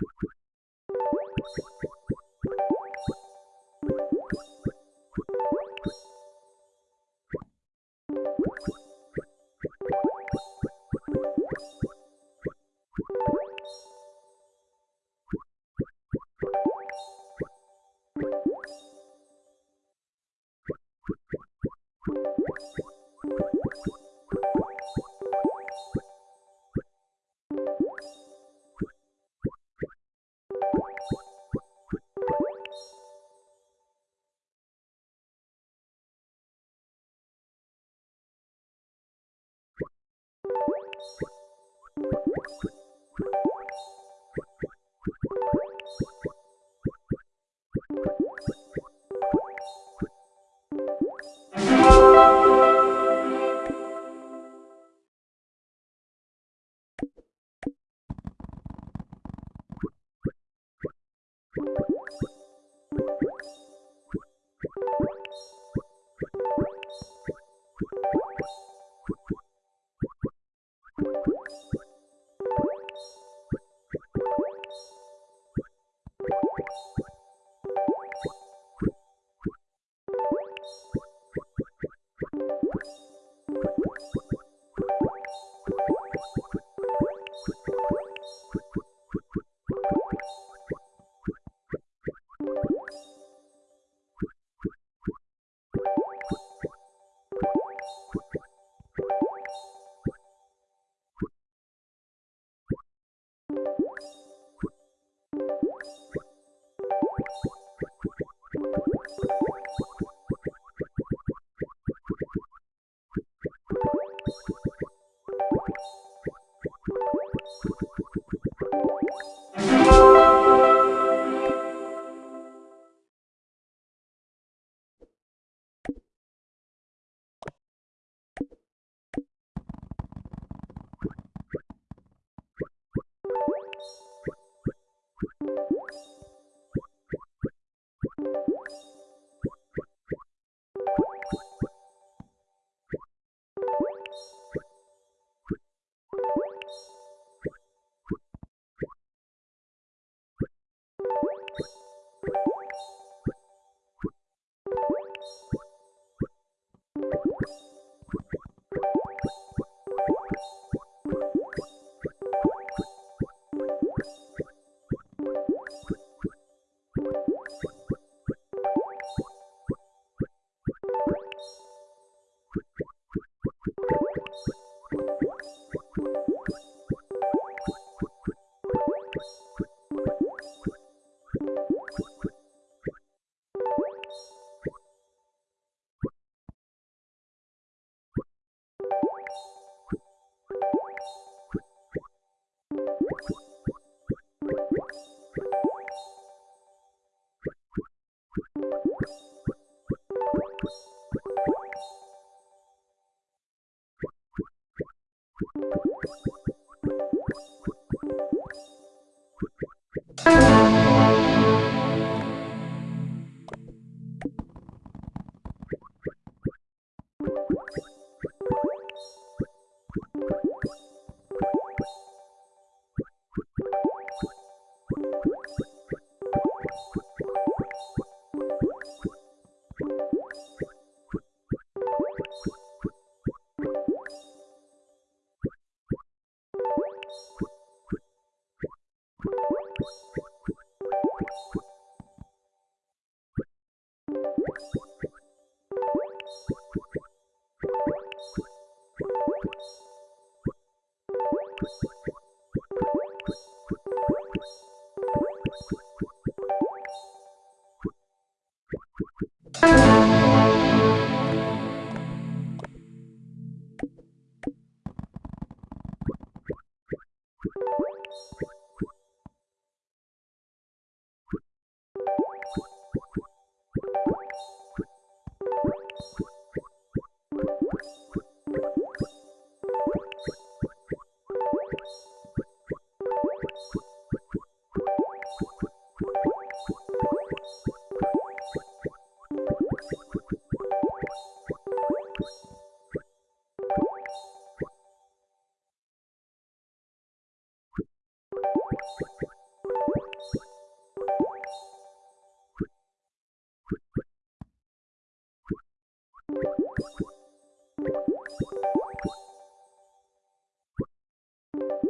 Thank you. you Peace.